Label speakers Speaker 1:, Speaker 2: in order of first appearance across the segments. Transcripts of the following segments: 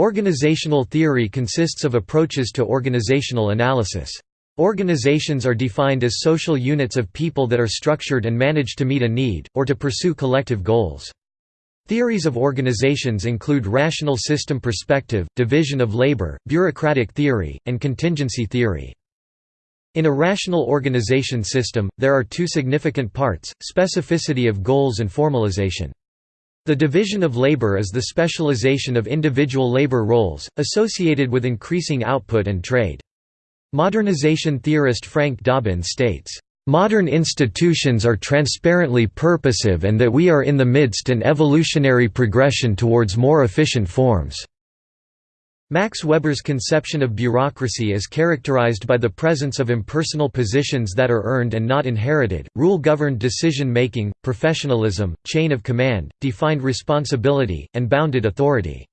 Speaker 1: Organizational theory consists of approaches to organizational analysis. Organizations are defined as social units of people that are structured and managed to meet a need, or to pursue collective goals. Theories of organizations include rational system perspective, division of labor, bureaucratic theory, and contingency theory. In a rational organization system, there are two significant parts, specificity of goals and formalization. The division of labor is the specialization of individual labor roles, associated with increasing output and trade. Modernization theorist Frank Dobbin states, Modern institutions are transparently purposive and that we are in the midst an evolutionary progression towards more efficient forms." Max Weber's conception of bureaucracy is characterized by the presence of impersonal positions that are earned and not inherited, rule-governed decision-making, professionalism, chain of command, defined responsibility, and bounded authority.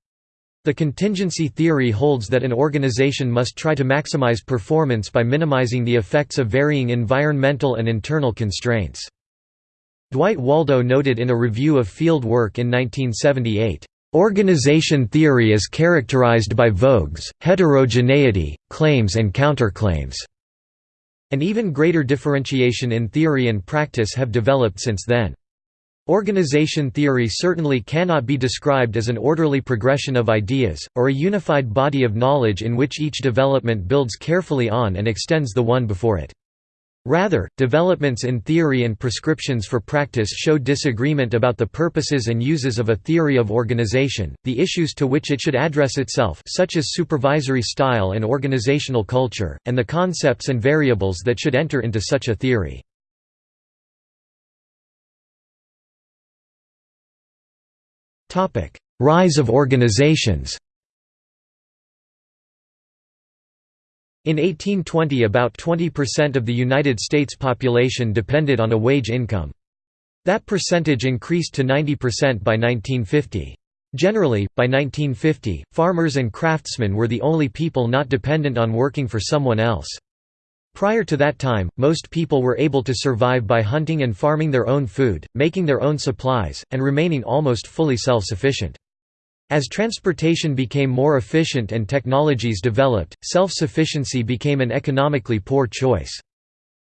Speaker 1: The contingency theory holds that an organization must try to maximize performance by minimizing the effects of varying environmental and internal constraints. Dwight Waldo noted in a review of field work in 1978, "...organization theory is characterized by vogues, heterogeneity, claims and counterclaims." An even greater differentiation in theory and practice have developed since then. Organization theory certainly cannot be described as an orderly progression of ideas, or a unified body of knowledge in which each development builds carefully on and extends the one before it. Rather, developments in theory and prescriptions for practice show disagreement about the purposes and uses of a theory of organization, the issues to which it should address itself such as supervisory style and organizational culture, and the concepts and variables that should enter into such a theory. Rise of organizations In 1820 about 20% of the United States population depended on a wage income. That percentage increased to 90% by 1950. Generally, by 1950, farmers and craftsmen were the only people not dependent on working for someone else. Prior to that time, most people were able to survive by hunting and farming their own food, making their own supplies, and remaining almost fully self-sufficient. As transportation became more efficient and technologies developed, self-sufficiency became an economically poor choice.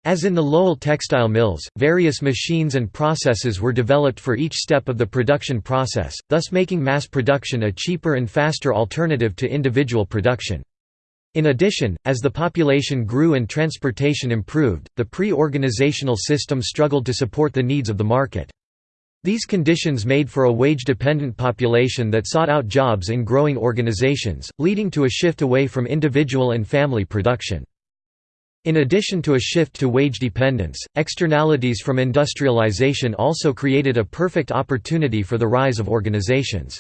Speaker 1: As in the Lowell textile mills, various machines and processes were developed for each step of the production process, thus making mass production a cheaper and faster alternative to individual production. In addition, as the population grew and transportation improved, the pre-organizational system struggled to support the needs of the market. These conditions made for a wage-dependent population that sought out jobs in growing organizations, leading to a shift away from individual and family production. In addition to a shift to wage dependence, externalities from industrialization also created a perfect opportunity for the rise of organizations.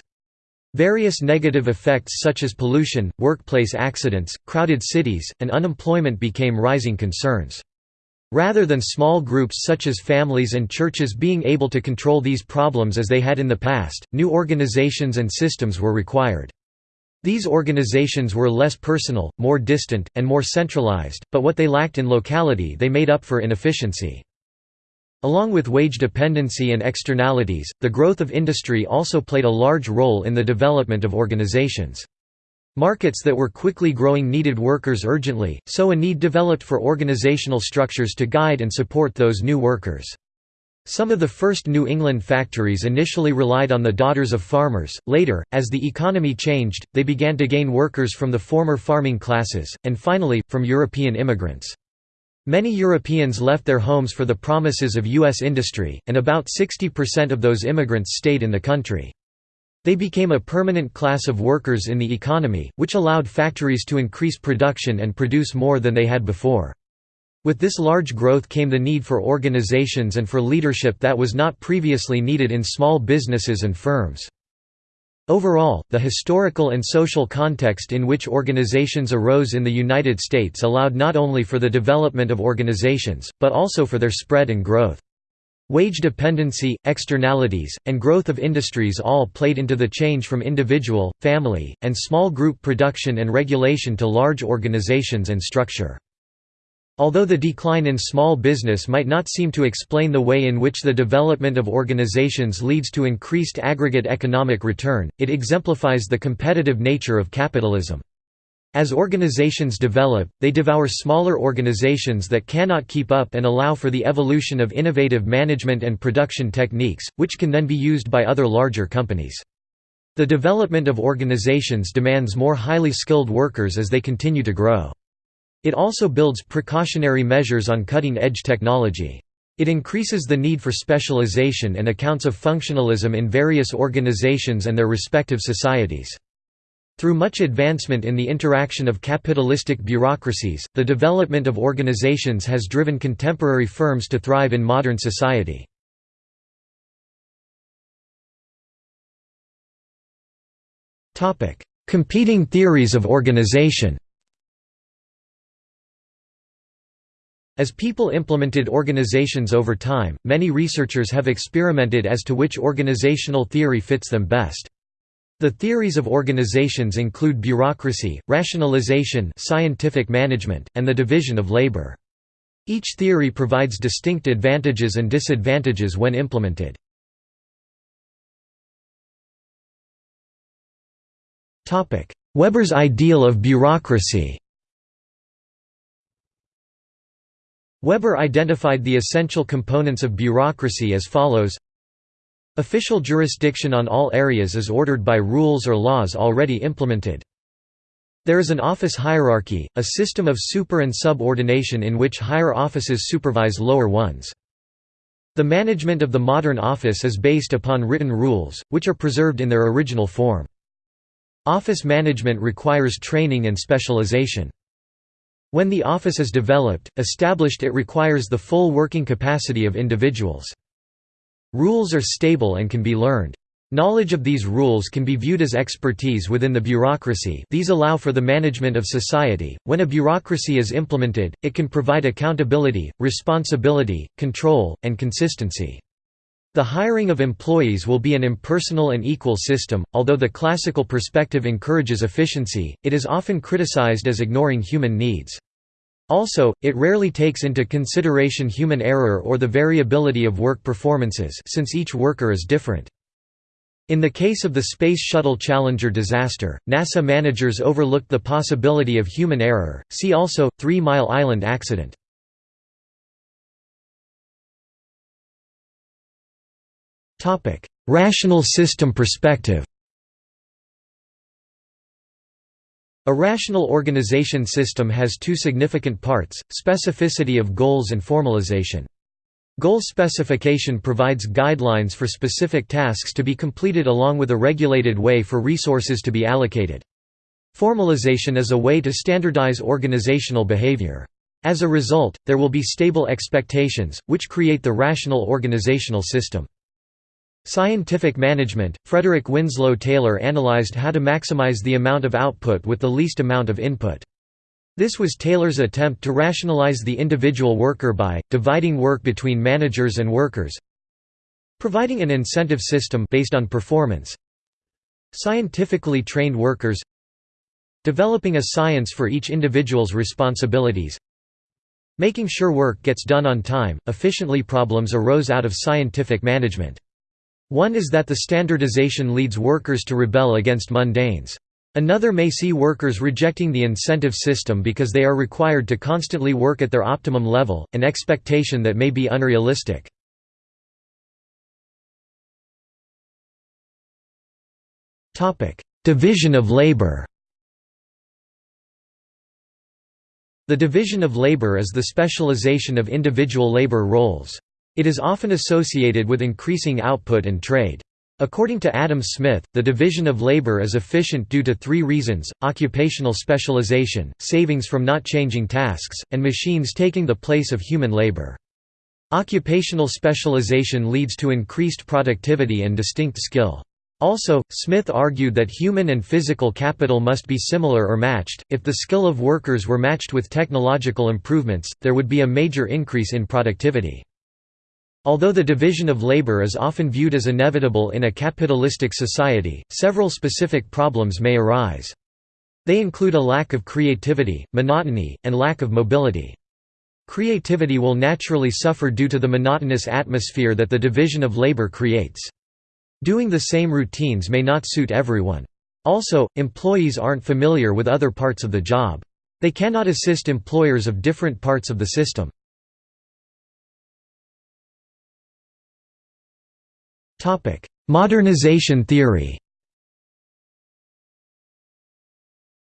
Speaker 1: Various negative effects such as pollution, workplace accidents, crowded cities, and unemployment became rising concerns. Rather than small groups such as families and churches being able to control these problems as they had in the past, new organizations and systems were required. These organizations were less personal, more distant, and more centralized, but what they lacked in locality they made up for inefficiency. Along with wage dependency and externalities, the growth of industry also played a large role in the development of organizations. Markets that were quickly growing needed workers urgently, so a need developed for organizational structures to guide and support those new workers. Some of the first New England factories initially relied on the daughters of farmers, later, as the economy changed, they began to gain workers from the former farming classes, and finally, from European immigrants. Many Europeans left their homes for the promises of U.S. industry, and about 60% of those immigrants stayed in the country. They became a permanent class of workers in the economy, which allowed factories to increase production and produce more than they had before. With this large growth came the need for organizations and for leadership that was not previously needed in small businesses and firms. Overall, the historical and social context in which organizations arose in the United States allowed not only for the development of organizations, but also for their spread and growth. Wage dependency, externalities, and growth of industries all played into the change from individual, family, and small group production and regulation to large organizations and structure. Although the decline in small business might not seem to explain the way in which the development of organizations leads to increased aggregate economic return, it exemplifies the competitive nature of capitalism. As organizations develop, they devour smaller organizations that cannot keep up and allow for the evolution of innovative management and production techniques, which can then be used by other larger companies. The development of organizations demands more highly skilled workers as they continue to grow. It also builds precautionary measures on cutting-edge technology. It increases the need for specialization and accounts of functionalism in various organizations and their respective societies. Through much advancement in the interaction of capitalistic bureaucracies, the development of organizations has driven contemporary firms to thrive in modern society. Competing theories of organization As people implemented organizations over time, many researchers have experimented as to which organizational theory fits them best. The theories of organizations include bureaucracy, rationalization scientific management, and the division of labor. Each theory provides distinct advantages and disadvantages when implemented. Weber's ideal of bureaucracy Weber identified the essential components of bureaucracy as follows Official jurisdiction on all areas is ordered by rules or laws already implemented. There is an office hierarchy, a system of super and subordination in which higher offices supervise lower ones. The management of the modern office is based upon written rules, which are preserved in their original form. Office management requires training and specialization. When the office is developed, established it requires the full working capacity of individuals. Rules are stable and can be learned. Knowledge of these rules can be viewed as expertise within the bureaucracy these allow for the management of society. When a bureaucracy is implemented, it can provide accountability, responsibility, control, and consistency. The hiring of employees will be an impersonal and equal system. Although the classical perspective encourages efficiency, it is often criticized as ignoring human needs. Also, it rarely takes into consideration human error or the variability of work performances since each worker is different. In the case of the Space Shuttle Challenger disaster, NASA managers overlooked the possibility of human error. See also Three Mile Island accident. Topic: Rational system perspective. A rational organization system has two significant parts, specificity of goals and formalization. Goal specification provides guidelines for specific tasks to be completed along with a regulated way for resources to be allocated. Formalization is a way to standardize organizational behavior. As a result, there will be stable expectations, which create the rational organizational system. Scientific management – Frederick Winslow Taylor analyzed how to maximize the amount of output with the least amount of input. This was Taylor's attempt to rationalize the individual worker by, dividing work between managers and workers providing an incentive system based on performance scientifically trained workers developing a science for each individual's responsibilities making sure work gets done on time, efficiently problems arose out of scientific management. One is that the standardization leads workers to rebel against mundanes. Another may see workers rejecting the incentive system because they are required to constantly work at their optimum level, an expectation that may be unrealistic. Division of labor The division of labor is the specialization of individual labor roles. It is often associated with increasing output and trade. According to Adam Smith, the division of labor is efficient due to three reasons, occupational specialization, savings from not changing tasks, and machines taking the place of human labor. Occupational specialization leads to increased productivity and distinct skill. Also, Smith argued that human and physical capital must be similar or matched. If the skill of workers were matched with technological improvements, there would be a major increase in productivity. Although the division of labor is often viewed as inevitable in a capitalistic society, several specific problems may arise. They include a lack of creativity, monotony, and lack of mobility. Creativity will naturally suffer due to the monotonous atmosphere that the division of labor creates. Doing the same routines may not suit everyone. Also, employees aren't familiar with other parts of the job. They cannot assist employers of different parts of the system. Modernization theory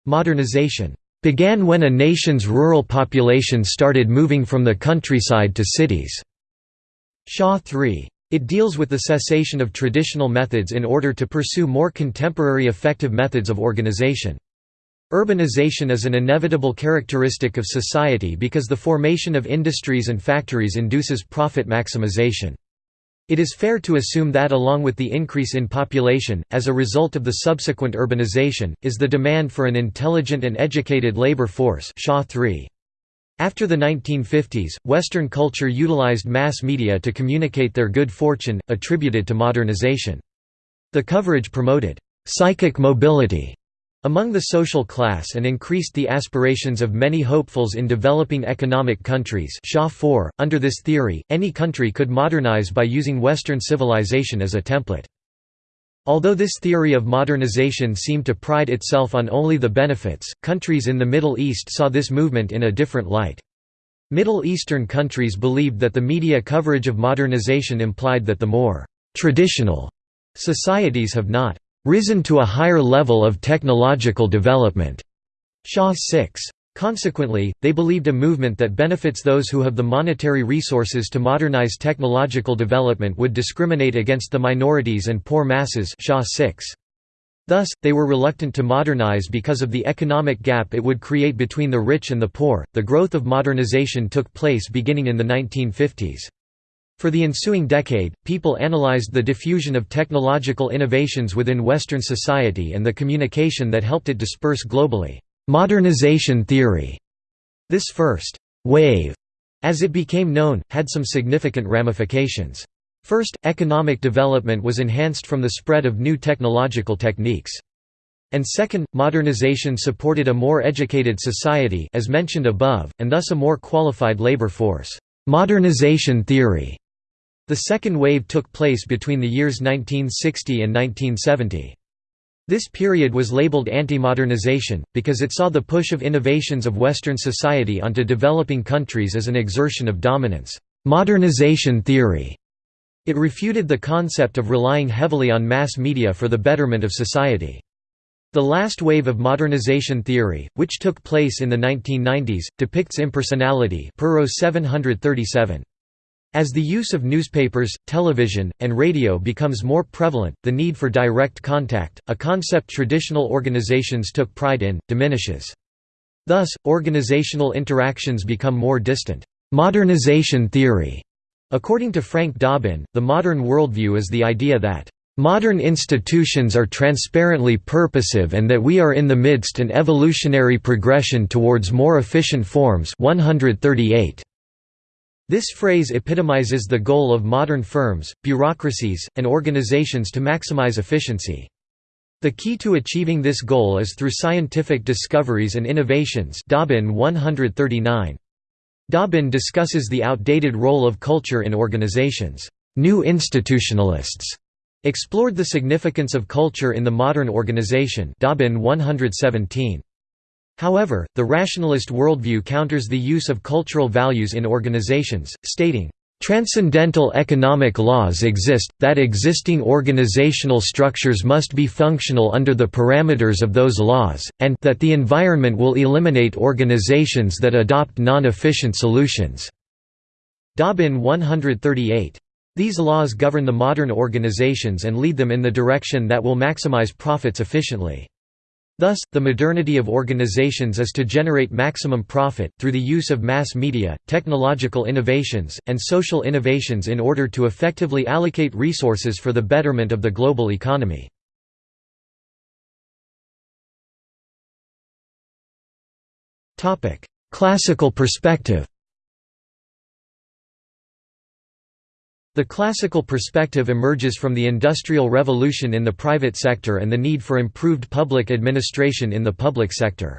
Speaker 1: Modernization began when a nation's rural population started moving from the countryside to cities. Shaw 3. It deals with the cessation of traditional methods in order to pursue more contemporary effective methods of organization. Urbanization is an inevitable characteristic of society because the formation of industries and factories induces profit maximization. It is fair to assume that along with the increase in population, as a result of the subsequent urbanization, is the demand for an intelligent and educated labor force Shaw 3. After the 1950s, Western culture utilized mass media to communicate their good fortune, attributed to modernization. The coverage promoted «psychic mobility» among the social class and increased the aspirations of many hopefuls in developing economic countries Shaw 4. .Under this theory, any country could modernize by using Western civilization as a template. Although this theory of modernization seemed to pride itself on only the benefits, countries in the Middle East saw this movement in a different light. Middle Eastern countries believed that the media coverage of modernization implied that the more «traditional» societies have not «risen to a higher level of technological development». Shaw 6. Consequently, they believed a movement that benefits those who have the monetary resources to modernize technological development would discriminate against the minorities and poor masses Shaw 6. Thus, they were reluctant to modernize because of the economic gap it would create between the rich and the poor. The growth of modernization took place beginning in the 1950s. For the ensuing decade, people analyzed the diffusion of technological innovations within Western society and the communication that helped it disperse globally. Modernization theory. This first wave, as it became known, had some significant ramifications. First, economic development was enhanced from the spread of new technological techniques. And second, modernization supported a more educated society as mentioned above, and thus a more qualified labor force. Modernization theory. The second wave took place between the years 1960 and 1970. This period was labeled anti-modernization, because it saw the push of innovations of Western society onto developing countries as an exertion of dominance. Modernization theory. It refuted the concept of relying heavily on mass media for the betterment of society. The last wave of modernization theory, which took place in the 1990s, depicts impersonality 737. As the use of newspapers, television, and radio becomes more prevalent, the need for direct contact, a concept traditional organizations took pride in, diminishes. Thus, organizational interactions become more distant. Modernization theory According to Frank Dobbin, the modern worldview is the idea that Modern institutions are transparently purposive and that we are in the midst an evolutionary progression towards more efficient forms 138. This phrase epitomizes the goal of modern firms, bureaucracies, and organizations to maximize efficiency. The key to achieving this goal is through scientific discoveries and innovations Dobbin 139. Dobbin discusses the outdated role of culture in organizations. New institutionalists explored the significance of culture in the modern organization Dobbin 117. However, the rationalist worldview counters the use of cultural values in organizations, stating, Transcendental economic laws exist, that existing organizational structures must be functional under the parameters of those laws, and that the environment will eliminate organizations that adopt non-efficient solutions." Dobbin 138. These laws govern the modern organizations and lead them in the direction that will maximize profits efficiently. Thus, the modernity of organizations is to generate maximum profit, through the use of mass media, technological innovations, and social innovations in order to effectively allocate resources for the betterment of the global economy. Classical perspective The classical perspective emerges from the Industrial Revolution in the private sector and the need for improved public administration in the public sector.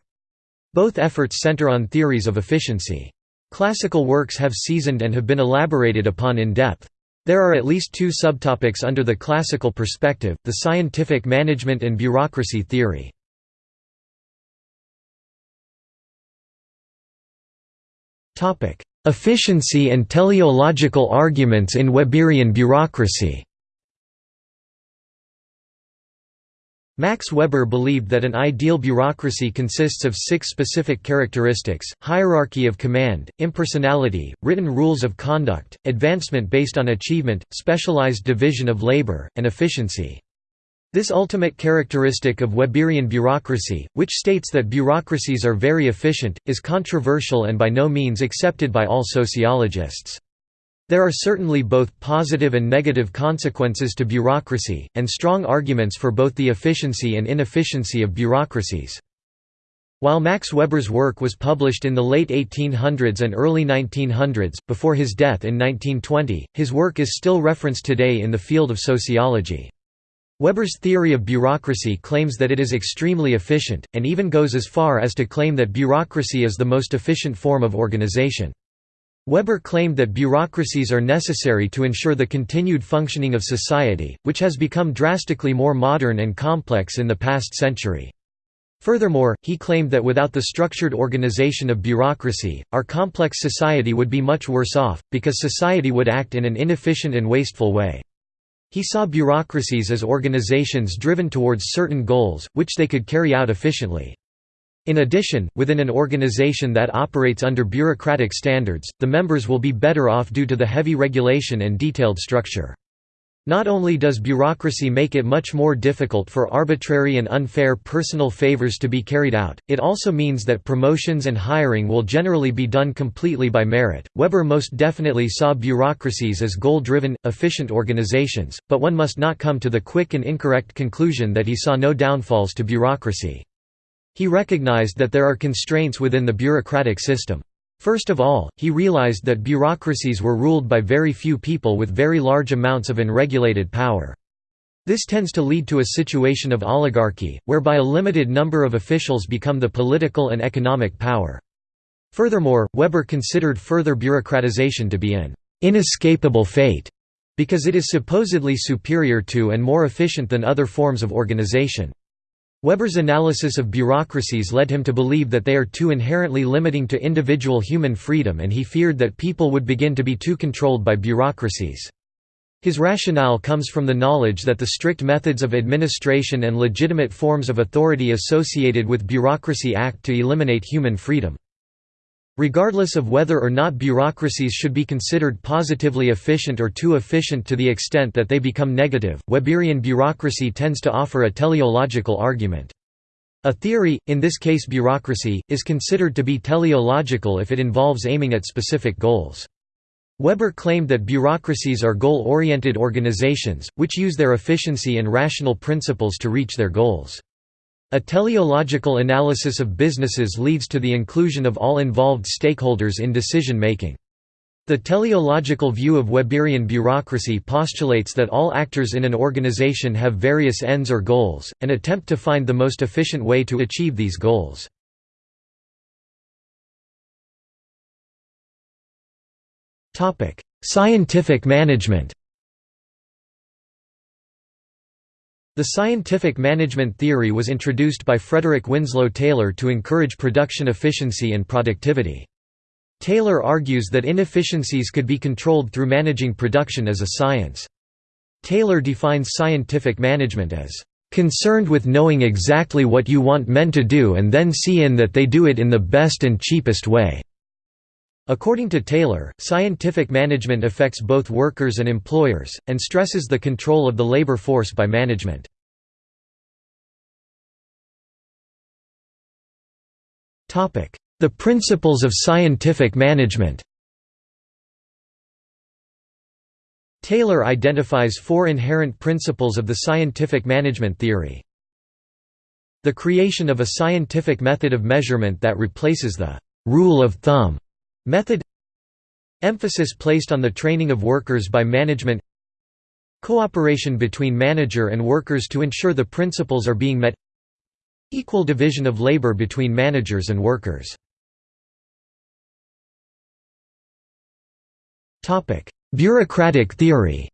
Speaker 1: Both efforts center on theories of efficiency. Classical works have seasoned and have been elaborated upon in depth. There are at least two subtopics under the classical perspective, the scientific management and bureaucracy theory. Efficiency and teleological arguments in Weberian bureaucracy Max Weber believed that an ideal bureaucracy consists of six specific characteristics, hierarchy of command, impersonality, written rules of conduct, advancement based on achievement, specialized division of labor, and efficiency. This ultimate characteristic of Weberian bureaucracy, which states that bureaucracies are very efficient, is controversial and by no means accepted by all sociologists. There are certainly both positive and negative consequences to bureaucracy, and strong arguments for both the efficiency and inefficiency of bureaucracies. While Max Weber's work was published in the late 1800s and early 1900s, before his death in 1920, his work is still referenced today in the field of sociology. Weber's theory of bureaucracy claims that it is extremely efficient, and even goes as far as to claim that bureaucracy is the most efficient form of organization. Weber claimed that bureaucracies are necessary to ensure the continued functioning of society, which has become drastically more modern and complex in the past century. Furthermore, he claimed that without the structured organization of bureaucracy, our complex society would be much worse off, because society would act in an inefficient and wasteful way. He saw bureaucracies as organizations driven towards certain goals, which they could carry out efficiently. In addition, within an organization that operates under bureaucratic standards, the members will be better off due to the heavy regulation and detailed structure. Not only does bureaucracy make it much more difficult for arbitrary and unfair personal favors to be carried out, it also means that promotions and hiring will generally be done completely by merit. Weber most definitely saw bureaucracies as goal driven, efficient organizations, but one must not come to the quick and incorrect conclusion that he saw no downfalls to bureaucracy. He recognized that there are constraints within the bureaucratic system. First of all, he realized that bureaucracies were ruled by very few people with very large amounts of unregulated power. This tends to lead to a situation of oligarchy, whereby a limited number of officials become the political and economic power. Furthermore, Weber considered further bureaucratization to be an inescapable fate, because it is supposedly superior to and more efficient than other forms of organization. Weber's analysis of bureaucracies led him to believe that they are too inherently limiting to individual human freedom and he feared that people would begin to be too controlled by bureaucracies. His rationale comes from the knowledge that the strict methods of administration and legitimate forms of authority associated with bureaucracy act to eliminate human freedom. Regardless of whether or not bureaucracies should be considered positively efficient or too efficient to the extent that they become negative, Weberian bureaucracy tends to offer a teleological argument. A theory, in this case bureaucracy, is considered to be teleological if it involves aiming at specific goals. Weber claimed that bureaucracies are goal-oriented organizations, which use their efficiency and rational principles to reach their goals. A teleological analysis of businesses leads to the inclusion of all involved stakeholders in decision-making. The teleological view of Weberian bureaucracy postulates that all actors in an organization have various ends or goals, and attempt to find the most efficient way to achieve these goals. Scientific management The scientific management theory was introduced by Frederick Winslow Taylor to encourage production efficiency and productivity. Taylor argues that inefficiencies could be controlled through managing production as a science. Taylor defines scientific management as concerned with knowing exactly what you want men to do and then see in that they do it in the best and cheapest way. According to Taylor, scientific management affects both workers and employers, and stresses the control of the labor force by management. The principles of scientific management Taylor identifies four inherent principles of the scientific management theory. The creation of a scientific method of measurement that replaces the «rule of thumb» Method Emphasis placed on the training of workers by management Cooperation between manager and workers to ensure the principles are being met Equal division of labor between managers and workers Bureaucratic theory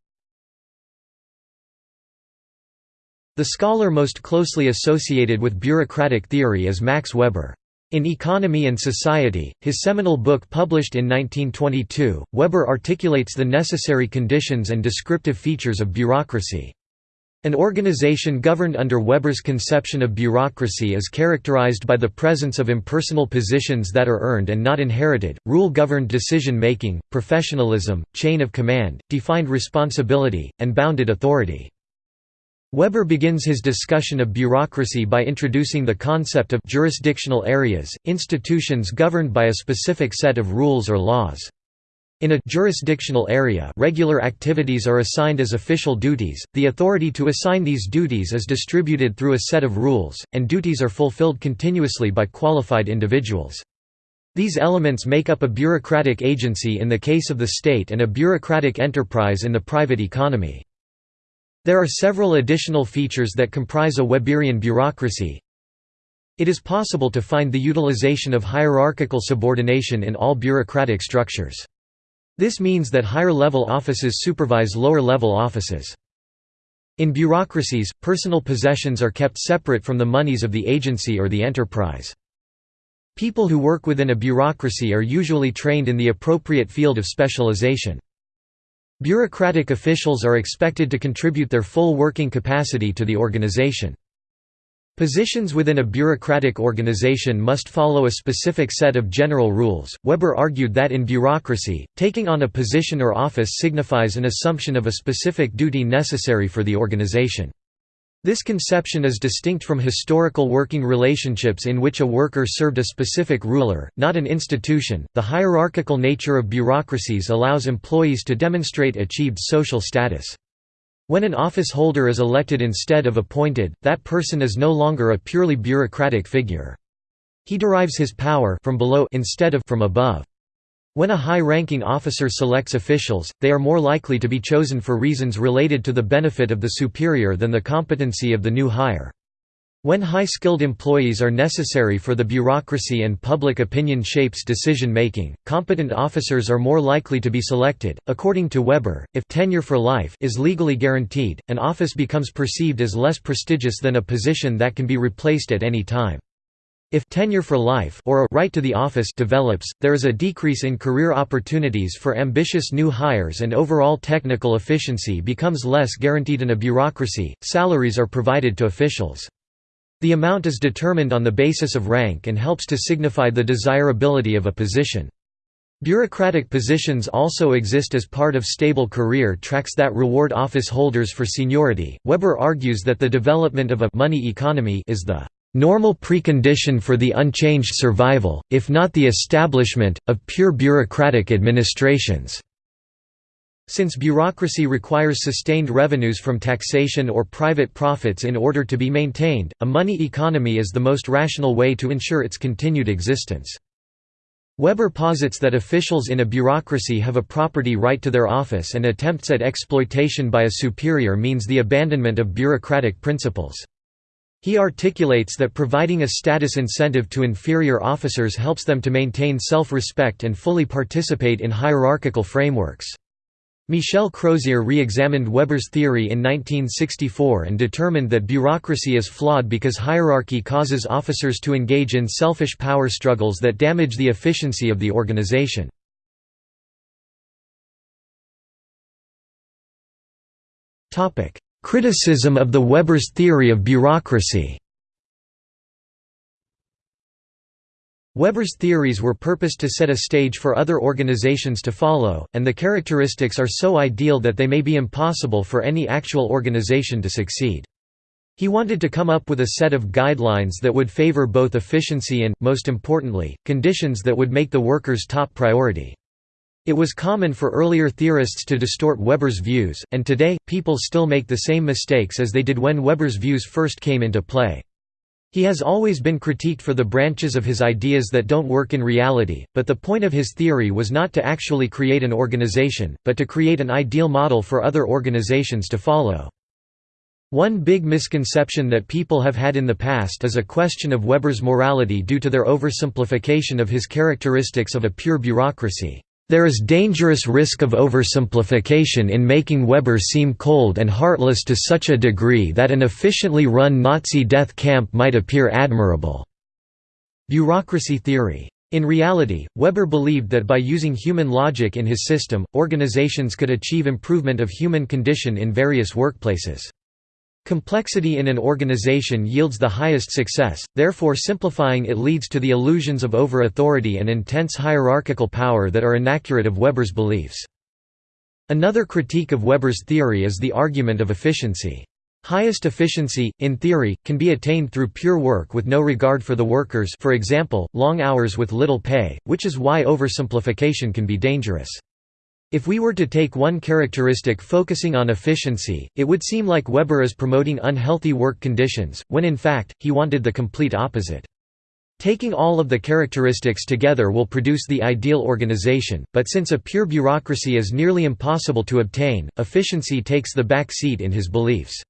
Speaker 1: The scholar most closely associated with bureaucratic theory is Max Weber. In Economy and Society, his seminal book published in 1922, Weber articulates the necessary conditions and descriptive features of bureaucracy. An organization governed under Weber's conception of bureaucracy is characterized by the presence of impersonal positions that are earned and not inherited, rule-governed decision-making, professionalism, chain of command, defined responsibility, and bounded authority. Weber begins his discussion of bureaucracy by introducing the concept of jurisdictional areas, institutions governed by a specific set of rules or laws. In a jurisdictional area regular activities are assigned as official duties, the authority to assign these duties is distributed through a set of rules, and duties are fulfilled continuously by qualified individuals. These elements make up a bureaucratic agency in the case of the state and a bureaucratic enterprise in the private economy. There are several additional features that comprise a Weberian bureaucracy. It is possible to find the utilization of hierarchical subordination in all bureaucratic structures. This means that higher-level offices supervise lower-level offices. In bureaucracies, personal possessions are kept separate from the monies of the agency or the enterprise. People who work within a bureaucracy are usually trained in the appropriate field of specialization. Bureaucratic officials are expected to contribute their full working capacity to the organization. Positions within a bureaucratic organization must follow a specific set of general rules. Weber argued that in bureaucracy, taking on a position or office signifies an assumption of a specific duty necessary for the organization. This conception is distinct from historical working relationships in which a worker served a specific ruler, not an institution. The hierarchical nature of bureaucracies allows employees to demonstrate achieved social status. When an office holder is elected instead of appointed, that person is no longer a purely bureaucratic figure. He derives his power from below instead of from above. When a high-ranking officer selects officials, they are more likely to be chosen for reasons related to the benefit of the superior than the competency of the new hire. When high-skilled employees are necessary for the bureaucracy and public opinion shapes decision-making, competent officers are more likely to be selected. According to Weber, if tenure for life is legally guaranteed, an office becomes perceived as less prestigious than a position that can be replaced at any time. If tenure for life or a right to the office develops, there is a decrease in career opportunities for ambitious new hires and overall technical efficiency becomes less guaranteed in a bureaucracy. Salaries are provided to officials. The amount is determined on the basis of rank and helps to signify the desirability of a position. Bureaucratic positions also exist as part of stable career tracks that reward office holders for seniority. Weber argues that the development of a money economy is the normal precondition for the unchanged survival, if not the establishment, of pure bureaucratic administrations. Since bureaucracy requires sustained revenues from taxation or private profits in order to be maintained, a money economy is the most rational way to ensure its continued existence. Weber posits that officials in a bureaucracy have a property right to their office and attempts at exploitation by a superior means the abandonment of bureaucratic principles. He articulates that providing a status incentive to inferior officers helps them to maintain self-respect and fully participate in hierarchical frameworks. Michel Crozier re-examined Weber's theory in 1964 and determined that bureaucracy is flawed because hierarchy causes officers to engage in selfish power struggles that damage the efficiency of the organization. Criticism of the Weber's theory of bureaucracy Weber's theories were purposed to set a stage for other organizations to follow, and the characteristics are so ideal that they may be impossible for any actual organization to succeed. He wanted to come up with a set of guidelines that would favor both efficiency and, most importantly, conditions that would make the workers top priority. It was common for earlier theorists to distort Weber's views, and today, people still make the same mistakes as they did when Weber's views first came into play. He has always been critiqued for the branches of his ideas that don't work in reality, but the point of his theory was not to actually create an organization, but to create an ideal model for other organizations to follow. One big misconception that people have had in the past is a question of Weber's morality due to their oversimplification of his characteristics of a pure bureaucracy. There is dangerous risk of oversimplification in making Weber seem cold and heartless to such a degree that an efficiently run Nazi death camp might appear admirable." Bureaucracy theory. In reality, Weber believed that by using human logic in his system, organizations could achieve improvement of human condition in various workplaces. Complexity in an organization yields the highest success, therefore simplifying it leads to the illusions of over-authority and intense hierarchical power that are inaccurate of Weber's beliefs. Another critique of Weber's theory is the argument of efficiency. Highest efficiency, in theory, can be attained through pure work with no regard for the workers for example, long hours with little pay, which is why oversimplification can be dangerous. If we were to take one characteristic focusing on efficiency, it would seem like Weber is promoting unhealthy work conditions, when in fact, he wanted the complete opposite. Taking all of the characteristics together will produce the ideal organization, but since a pure bureaucracy is nearly impossible to obtain, efficiency takes the back seat in his beliefs.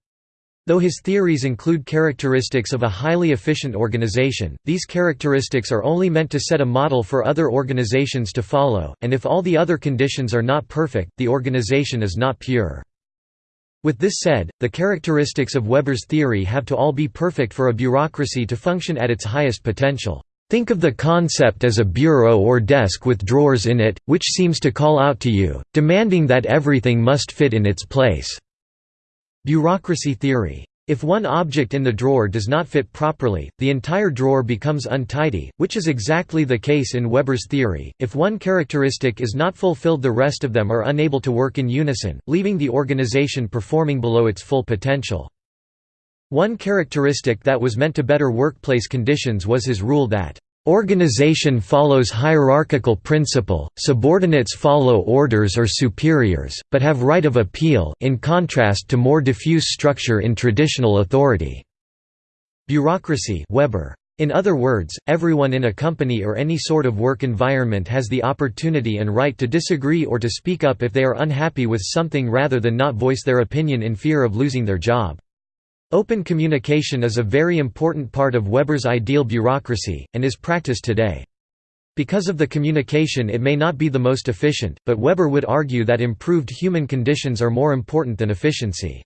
Speaker 1: Though his theories include characteristics of a highly efficient organization, these characteristics are only meant to set a model for other organizations to follow, and if all the other conditions are not perfect, the organization is not pure. With this said, the characteristics of Weber's theory have to all be perfect for a bureaucracy to function at its highest potential. Think of the concept as a bureau or desk with drawers in it, which seems to call out to you, demanding that everything must fit in its place. Bureaucracy theory. If one object in the drawer does not fit properly, the entire drawer becomes untidy, which is exactly the case in Weber's theory. If one characteristic is not fulfilled the rest of them are unable to work in unison, leaving the organization performing below its full potential. One characteristic that was meant to better workplace conditions was his rule that Organization follows hierarchical principle, subordinates follow orders or superiors, but have right of appeal in contrast to more diffuse structure in traditional authority. Bureaucracy Weber. In other words, everyone in a company or any sort of work environment has the opportunity and right to disagree or to speak up if they are unhappy with something rather than not voice their opinion in fear of losing their job. Open communication is a very important part of Weber's ideal bureaucracy, and is practiced today. Because of the communication it may not be the most efficient, but Weber would argue that improved human conditions are more important than efficiency.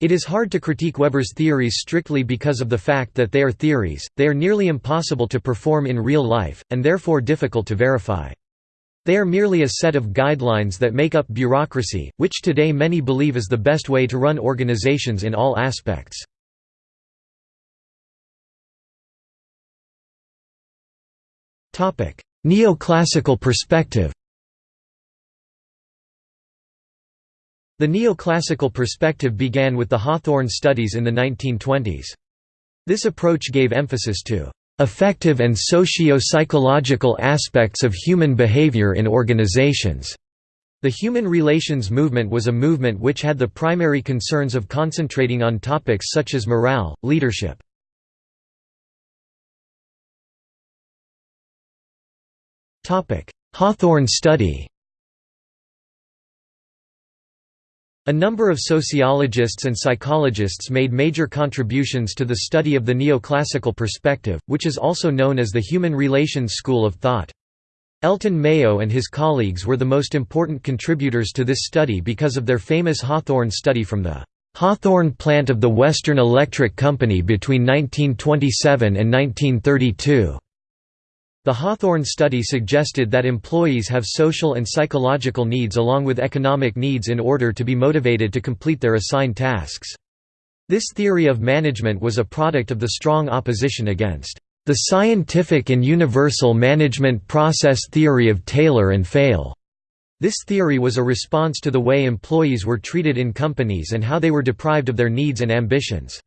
Speaker 1: It is hard to critique Weber's theories strictly because of the fact that they are theories, they are nearly impossible to perform in real life, and therefore difficult to verify. They are merely a set of guidelines that make up bureaucracy, which today many believe is the best way to run organizations in all aspects. Neoclassical perspective The neoclassical perspective began with the Hawthorne studies in the 1920s. This approach gave emphasis to affective and socio-psychological aspects of human behavior in organizations. The human relations movement was a movement which had the primary concerns of concentrating on topics such as morale, leadership. Hawthorne study A number of sociologists and psychologists made major contributions to the study of the neoclassical perspective, which is also known as the human relations school of thought. Elton Mayo and his colleagues were the most important contributors to this study because of their famous Hawthorne study from the Hawthorne plant of the Western Electric Company between 1927 and 1932. The Hawthorne study suggested that employees have social and psychological needs along with economic needs in order to be motivated to complete their assigned tasks. This theory of management was a product of the strong opposition against the scientific and universal management process theory of Taylor and Fayol. This theory was a response to the way employees were treated in companies and how they were deprived of their needs and ambitions.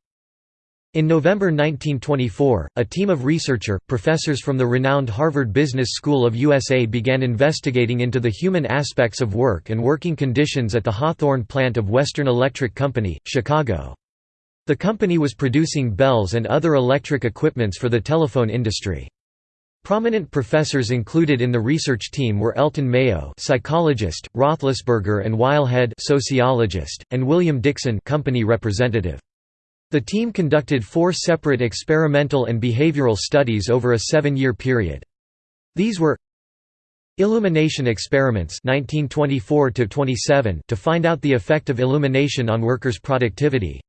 Speaker 1: In November 1924, a team of researcher, professors from the renowned Harvard Business School of USA began investigating into the human aspects of work and working conditions at the Hawthorne plant of Western Electric Company, Chicago. The company was producing bells and other electric equipments for the telephone industry. Prominent professors included in the research team were Elton Mayo, psychologist, Roethlisberger and Whilehead, sociologist, and William Dickson, company representative. The team conducted four separate experimental and behavioral studies over a seven-year period. These were Illumination experiments 1924 to find out the effect of illumination on workers' productivity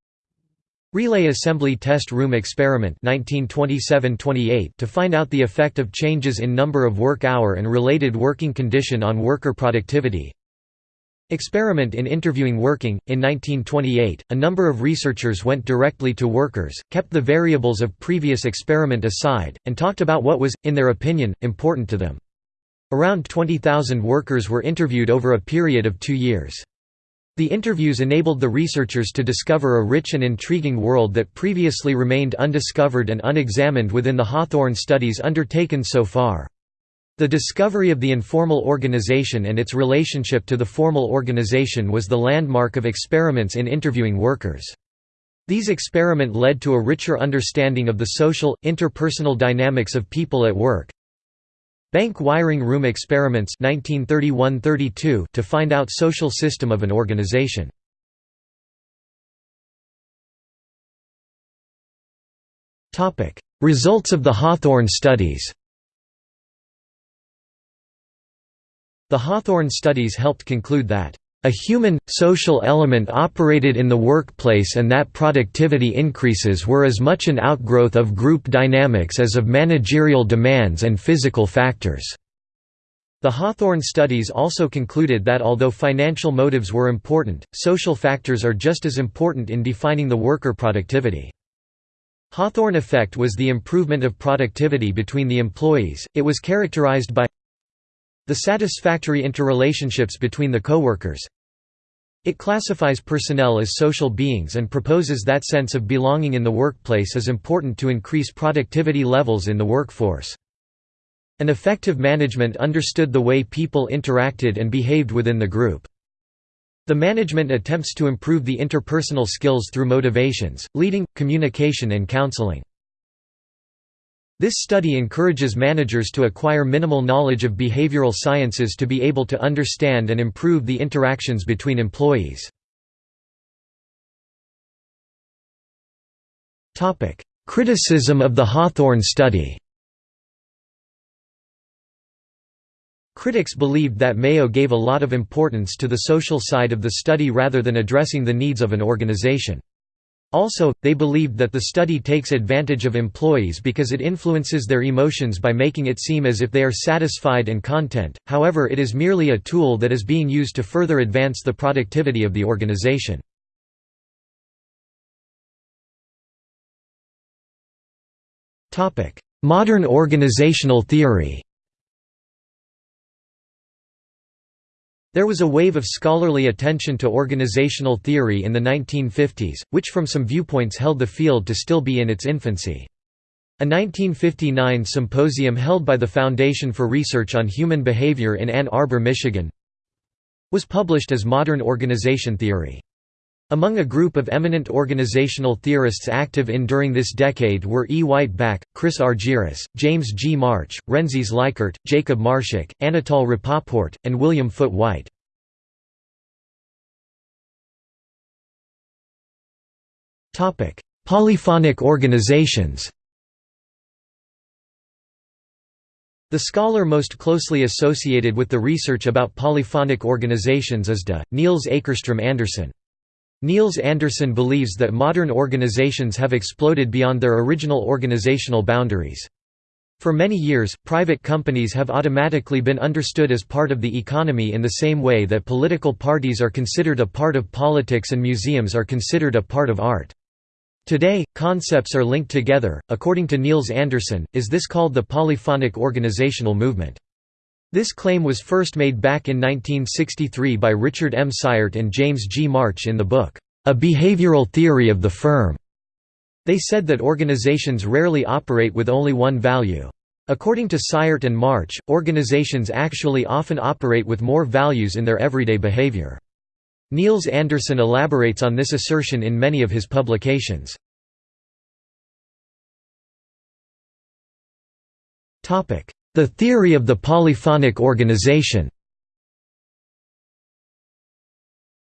Speaker 1: Relay assembly test room experiment 1927–28 to find out the effect of changes in number of work hour and related working condition on worker productivity Experiment in interviewing working. In 1928, a number of researchers went directly to workers, kept the variables of previous experiment aside, and talked about what was, in their opinion, important to them. Around 20,000 workers were interviewed over a period of two years. The interviews enabled the researchers to discover a rich and intriguing world that previously remained undiscovered and unexamined within the Hawthorne studies undertaken so far. The discovery of the informal organization and its relationship to the formal organization was the landmark of experiments in interviewing workers. These experiment led to a richer understanding of the social, interpersonal dynamics of people at work, Bank wiring room experiments 1931–32 to find out social system of an organization. Results of the Hawthorne studies The Hawthorne studies helped conclude that a human, social element operated in the workplace and that productivity increases were as much an outgrowth of group dynamics as of managerial demands and physical factors. The Hawthorne studies also concluded that although financial motives were important, social factors are just as important in defining the worker productivity. Hawthorne effect was the improvement of productivity between the employees, it was characterized by the satisfactory interrelationships between the coworkers. It classifies personnel as social beings and proposes that sense of belonging in the workplace is important to increase productivity levels in the workforce. An effective management understood the way people interacted and behaved within the group. The management attempts to improve the interpersonal skills through motivations, leading, communication and counseling. This study encourages managers to acquire minimal knowledge of behavioral sciences to be able to understand and improve the interactions between employees. Criticism of the Hawthorne study Critics believed that Mayo gave a lot of importance to the social side of the study rather than addressing the needs of an organization. Also, they believed that the study takes advantage of employees because it influences their emotions by making it seem as if they are satisfied and content, however it is merely a tool that is being used to further advance the productivity of the organization. Modern organizational theory There was a wave of scholarly attention to organizational theory in the 1950s, which from some viewpoints held the field to still be in its infancy. A 1959 symposium held by the Foundation for Research on Human Behavior in Ann Arbor, Michigan was published as Modern Organization Theory. Among a group of eminent organizational theorists active in during this decade were E. Wight Bakke, Chris Argyris, James G. March, Rensis Likert, Jacob Marschak, Anatol Rapoport, and William Foote Whyte. Polyphonic organizations The scholar most closely associated with the research about polyphonic organizations is de, Niels Akerstrom Andersen. Niels Andersen believes that modern organizations have exploded beyond their original organizational boundaries. For many years, private companies have automatically been understood as part of the economy in the same way that political parties are considered a part of politics and museums are considered a part of art. Today, concepts are linked together. According to Niels Andersen, is this called the polyphonic organizational movement. This claim was first made back in 1963 by Richard M. Cyert and James G. March in the book, A Behavioral Theory of the Firm. They said that organizations rarely operate with only one value. According to Cyert and March, organizations actually often operate with more values in their everyday behavior. Niels Andersen elaborates on this assertion in many of his publications. The theory of the polyphonic organization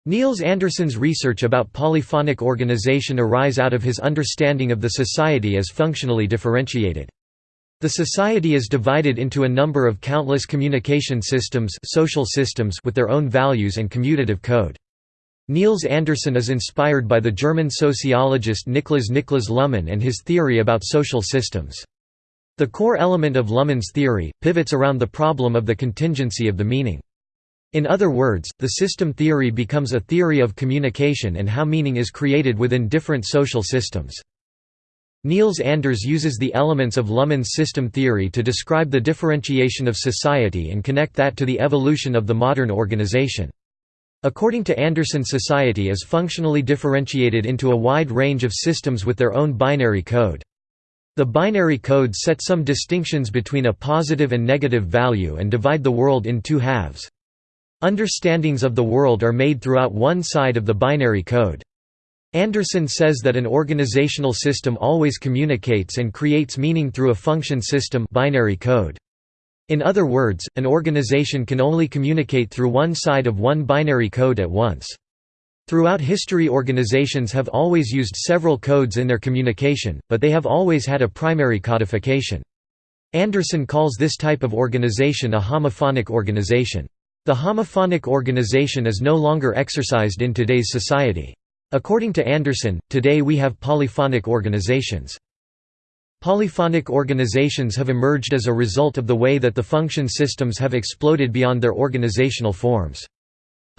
Speaker 1: Niels Andersen's research about polyphonic organization arise out of his understanding of the society as functionally differentiated. The society is divided into a number of countless communication systems, social systems with their own values and commutative code. Niels Andersen is inspired by the German sociologist Niklas Niklas Luhmann and his theory about social systems. The core element of Luhmann's theory, pivots around the problem of the contingency of the meaning. In other words, the system theory becomes a theory of communication and how meaning is created within different social systems. Niels Anders uses the elements of Luhmann's system theory to describe the differentiation of society and connect that to the evolution of the modern organization. According to Andersen society is functionally differentiated into a wide range of systems with their own binary code. The binary codes set some distinctions between a positive and negative value and divide the world in two halves. Understandings of the world are made throughout one side of the binary code. Andersen says that an organizational system always communicates and creates meaning through a function system binary code. In other words, an organization can only communicate through one side of one binary code at once. Throughout history organizations have always used several codes in their communication, but they have always had a primary codification. Andersen calls this type of organization a homophonic organization. The homophonic organization is no longer exercised in today's society. According to Andersen, today we have polyphonic organizations. Polyphonic organizations have emerged as a result of the way that the function systems have exploded beyond their organizational forms.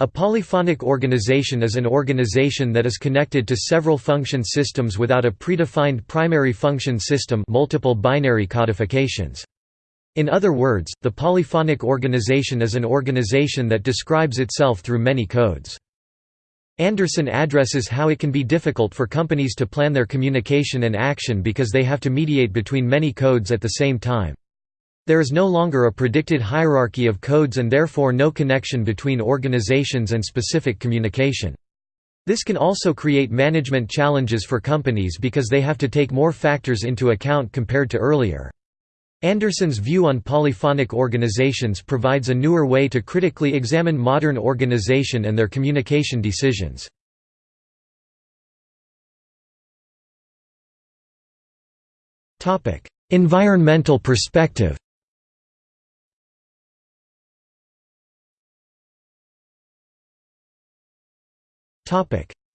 Speaker 1: A polyphonic organization is an organization that is connected to several function systems without a predefined primary function system multiple binary codifications. In other words, the polyphonic organization is an organization that describes itself through many codes. Andersen addresses how it can be difficult for companies to plan their communication and action because they have to mediate between many codes at the same time. There is no longer a predicted hierarchy of codes and therefore no connection between organizations and specific communication. This can also create management challenges for companies because they have to take more factors into account compared to earlier. Andersen's view on polyphonic organizations provides a newer way to critically examine modern organization and their communication decisions. environmental perspective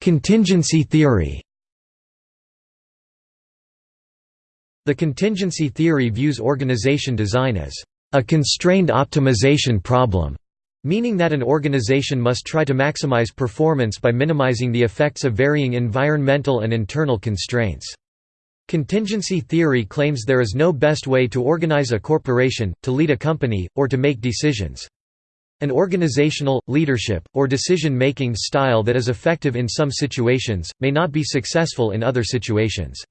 Speaker 1: Contingency theory The contingency theory views organization design as a constrained optimization problem, meaning that an organization must try to maximize performance by minimizing the effects of varying environmental and internal constraints. Contingency theory claims there is no best way to organize a corporation, to lead a company, or to make decisions. An organizational, leadership, or decision-making style that is effective in some situations, may not be successful in other situations.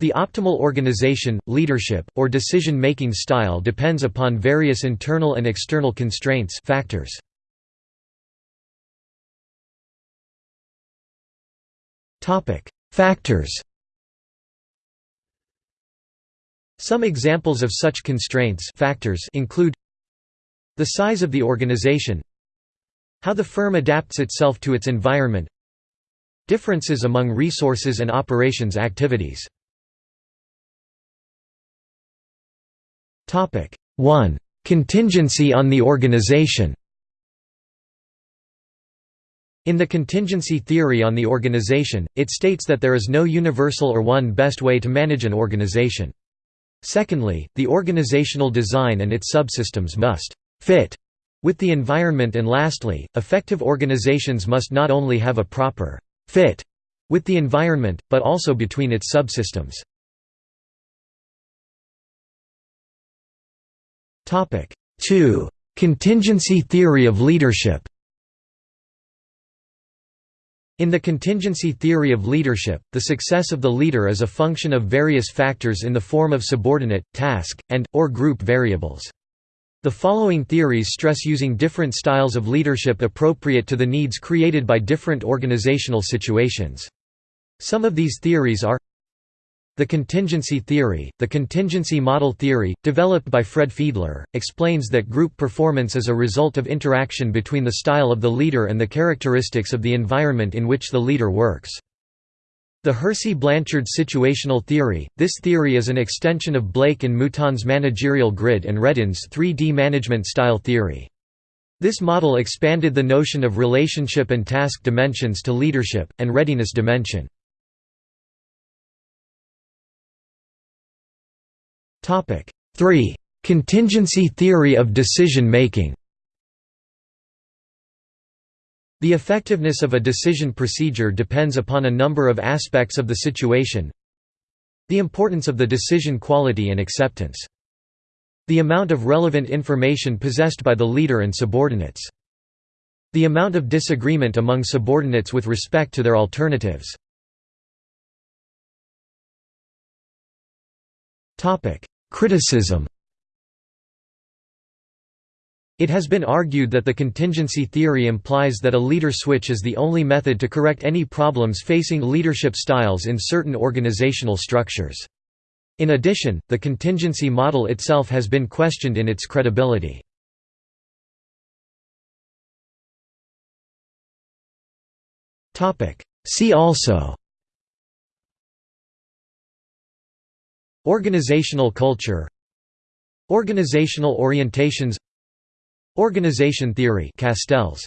Speaker 1: The optimal organization, leadership, or decision-making style depends upon various internal and external constraints factors. Factors Some examples of such constraints factors include the size of the organization how the firm adapts itself to its environment differences among resources and operations activities 1. Contingency on the organization In the contingency theory on the organization, it states that there is no universal or one best way to manage an organization. Secondly, the organizational design and its subsystems must «fit» with the environment and lastly, effective organizations must not only have a proper «fit» with the environment, but also between its subsystems. Topic 2. Contingency theory of leadership In the contingency theory of leadership, the success of the leader is a function of various factors in the form of subordinate, task, and, or group variables. The following theories stress using different styles of leadership appropriate to the needs created by different organizational situations. Some of these theories are the contingency theory, the contingency model theory, developed by Fred Fiedler, explains that group performance is a result of interaction between the style of the leader and the characteristics of the environment in which the leader works. The Hersey-Blanchard situational theory, this theory is an extension of Blake and Mouton's managerial grid and Reddin's 3D management style theory. This model expanded the notion of relationship and task dimensions to leadership, and readiness dimension. 3. Contingency theory of decision-making The effectiveness of a decision procedure depends upon a number of aspects of the situation. The importance of the decision quality and acceptance. The amount of relevant information possessed by the leader and subordinates. The amount of disagreement among subordinates with respect to their alternatives. Criticism It has been argued that the contingency theory implies that a leader switch is the only method to correct any problems facing leadership styles in certain organizational structures. In addition, the contingency model itself has been questioned in its credibility. See also Organizational culture Organizational orientations Organization theory Castells